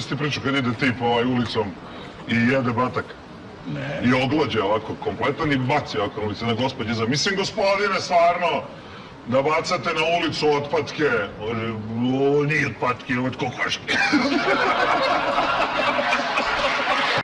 Šta ti pričao kad ide tip ovaj ulicom i jede batak? Ne. I oglađe ovako kompletan i baci ovako na ulici na da, gospodje. Za... Mislim, gospodine, stvarno, da bacate na ulicu otpatke. Ovo nije otpatke, ovo je kokoške.